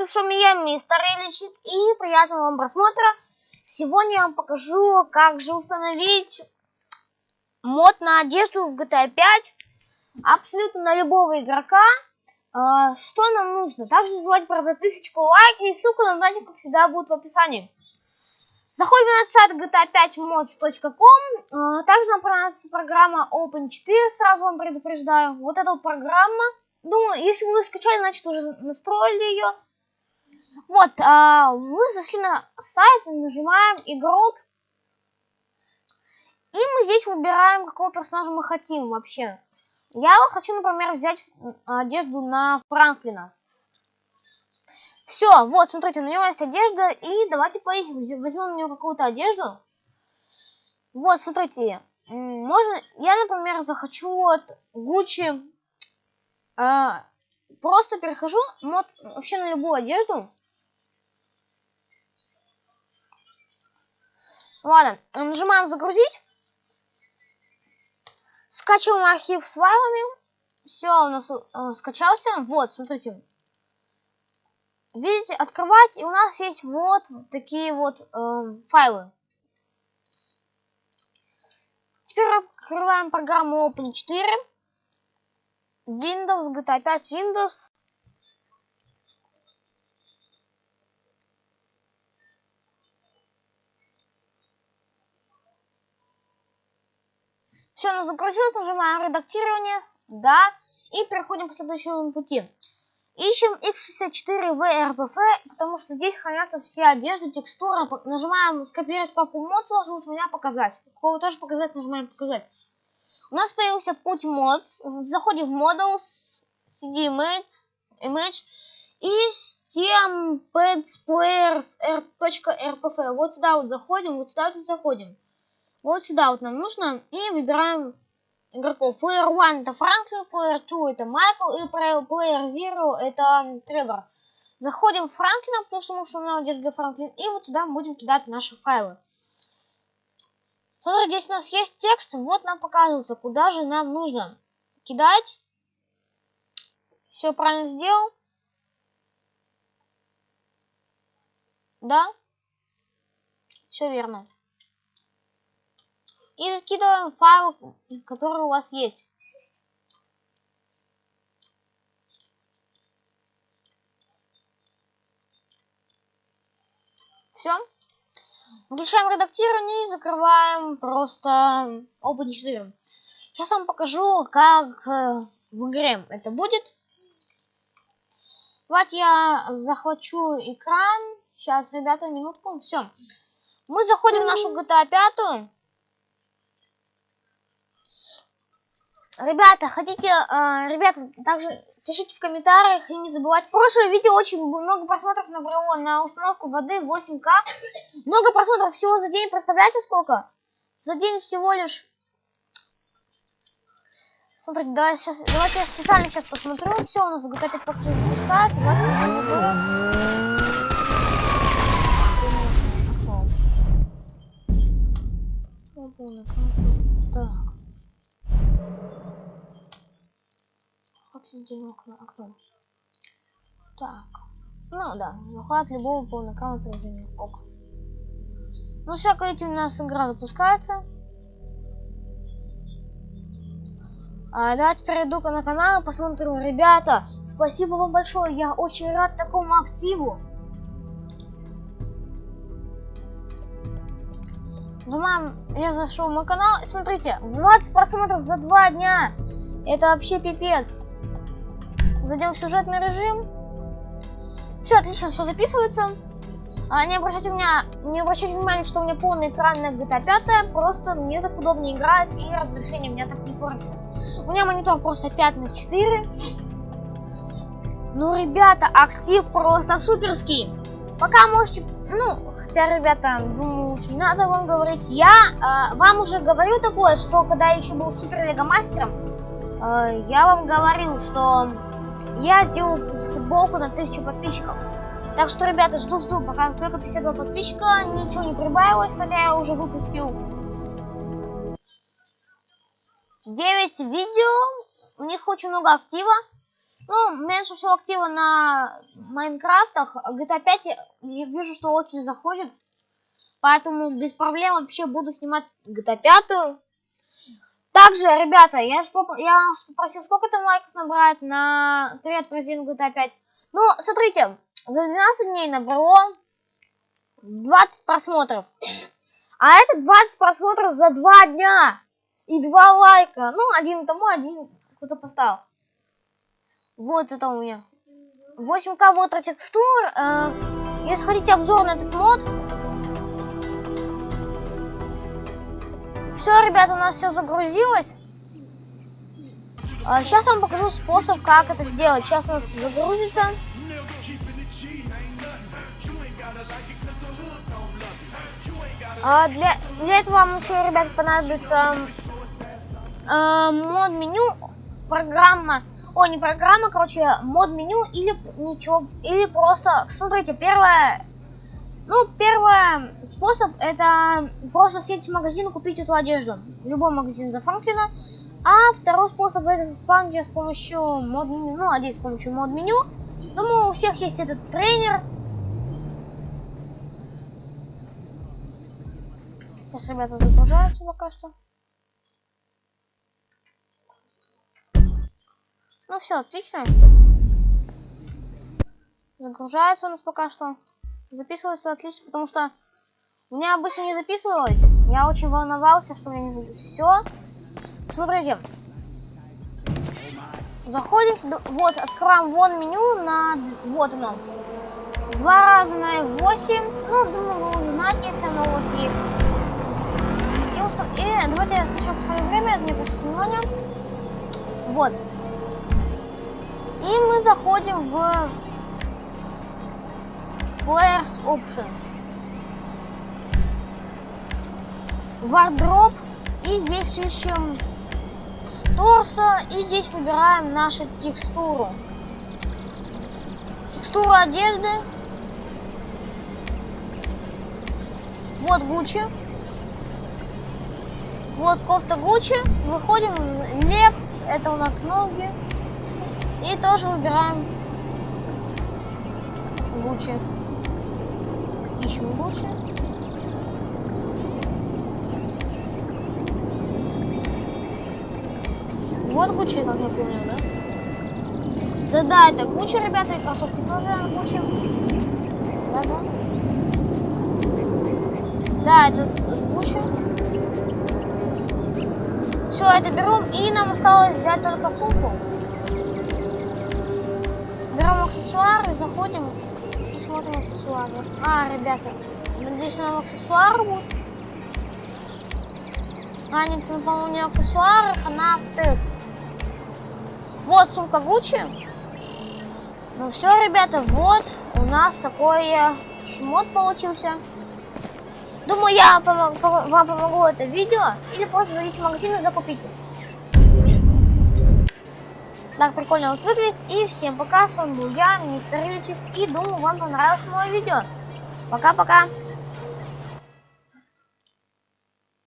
ребята, с вами я, мистер Ильичик, и приятного вам просмотра. Сегодня я вам покажу, как же установить мод на одежду в GTA 5 абсолютно на любого игрока. А, что нам нужно? Также не забывайте про подписочку, лайк и ссылка на датчик, как всегда, будет в описании. Заходим на сайт gta5mods.com. А, также нам понравится программа Open4, сразу вам предупреждаю. Вот эта программа Думаю, если вы скачали, значит уже настроили ее. Вот, а, мы зашли на сайт, нажимаем игрок. И мы здесь выбираем, какого персонажа мы хотим вообще. Я хочу, например, взять одежду на Франклина. Все, вот, смотрите, на него есть одежда. И давайте поищем, возьмем на него какую-то одежду. Вот, смотрите, можно, я, например, захочу от Гуччи а, просто перехожу мод вообще на любую одежду. Ладно, нажимаем загрузить. Скачиваем архив с файлами. Все, у нас э, скачался. Вот, смотрите. Видите, открывать, и у нас есть вот такие вот э, файлы. Теперь открываем программу Open 4. Windows, GTA 5 Windows. Все, ну загрузилось, нажимаем редактирование, да, и переходим по следующему пути. Ищем x64vrpf, потому что здесь хранятся все одежды, текстуры. Нажимаем скопировать папу мод, сложно у меня показать. Кого тоже показать, нажимаем показать. У нас появился путь мод. Заходим в Models, CD Image, image и Steam Pads Players. Вот сюда вот заходим, вот сюда вот заходим. Вот сюда вот нам нужно и выбираем игроков. Player 1 это Франклин, Player 2 это Майкл и Player 0 это Тревор. Заходим в Франклина, потому что мы устанавливаем одежду Франклин, и вот сюда будем кидать наши файлы. Смотри, здесь у нас есть текст, вот нам показывается, куда же нам нужно кидать. Все правильно сделал? Да? Все верно. И закидываем файлы, которые у вас есть. Все. Включаем редактирование и закрываем просто Open 4. Сейчас вам покажу, как э, в игре это будет. Давайте я захвачу экран. Сейчас, ребята, минутку. Все. Мы заходим в нашу GTA 5. Ребята, хотите, э, ребята, также Пишите в комментариях и не забывайте. Прошлое видео очень много просмотров набрало на установку воды 8К. Много просмотров всего за день. Представляете сколько? За день всего лишь... Смотрите, давай сейчас, давайте я специально сейчас посмотрю. Все, у нас GTA 5 пока что запускает. Давайте Так. Отдельное окно, окно. Так. Ну да, захват любого полноэкранного приложения. Ок. Ну все, видите, у нас игра запускается. А, давайте перейду на канал и посмотрю. Ребята, спасибо вам большое. Я очень рад такому активу. Нажимаем, я зашел в мой канал. Смотрите, 20 просмотров за два дня. Это вообще пипец. Зайдем сюжетный режим. Все отлично, все записывается. А, не обращайте меня, не обращайте внимания, что у меня полный экран на GTA 5, просто мне так удобнее играть и разрешение у меня так не портится. У меня монитор просто 5 на 4. Ну, ребята, актив просто суперский. Пока можете, ну, хотя, ребята, думаю, очень надо вам говорить. Я э, вам уже говорил такое, что когда я еще был супер лего мастером, э, я вам говорил, что я сделал футболку на 1000 подписчиков. Так что, ребята, жду-жду, пока только 52 подписчика, ничего не прибавилось, хотя я уже выпустил 9 видео, у них очень много актива. Ну, меньше всего актива на Майнкрафтах. GTA 5 я, я вижу, что очень заходит. Поэтому без проблем вообще буду снимать GTA 5. Также, ребята, я, поп я попросил, сколько там лайков набрать на привет президент GTA 5. Ну, смотрите, за 12 дней набрало 20 просмотров. А это 20 просмотров за 2 дня. И 2 лайка. Ну, один тому, один кто-то поставил. Вот это у меня. 8к вот текстур. Э, если хотите обзор на этот мод. Все, ребята, у нас все загрузилось. А, сейчас вам покажу способ, как это сделать. Сейчас у нас загрузится. А для, для этого вам еще, ребят, понадобится э, мод меню, программа о, не программа, короче, мод меню или ничего, или просто, смотрите, первое, ну, первый способ это просто съездить в магазин и купить эту одежду. Любой магазин за Франклина. А второй способ это спамить с помощью мод меню, ну, одеть с помощью мод меню. Думаю, у всех есть этот тренер. Сейчас ребята загружаются пока что. Ну все, отлично. Загружается у нас пока что. Записывается отлично, потому что у меня обычно не записывалось. Я очень волновался, что у меня не записывалось. Все. Смотрите. Заходим сюда. Вот, открываем вон меню на... Вот оно. Два раза на F8. Ну, думаю, вы уже знаете, если оно у вас есть. И, уста... И давайте я сначала посмотрю время, это не прошу внимания. Вот. И мы заходим в Players Options. Wardrobe. И здесь ищем торса. И здесь выбираем нашу текстуру. Текстура одежды. Вот Гуччи. Вот кофта Гуччи. Выходим. Лекс. Это у нас ноги. И тоже выбираем Гуччи. Ищем Гуччи. Вот Гуччи, как я помню, да? Да-да, это Гуччи, ребята, и кроссовки тоже Гуччи. Да-да. Да, это, Гуччи. Все, это берем, и нам осталось взять только сумку аксессуары, заходим смотрим аксессуары. А, ребята, надеюсь, нам аксессуары будут. А, нет, ну, по-моему, не аксессуары, она в тест. Вот сумка Гуччи. Ну все, ребята, вот у нас такой шмот получился. Думаю, я вам помогу это видео. Или просто зайдите в магазин и закупитесь так прикольно вот выглядит. И всем пока, с вами был я, мистер Ильичев, и думаю, вам понравилось мое видео. Пока-пока.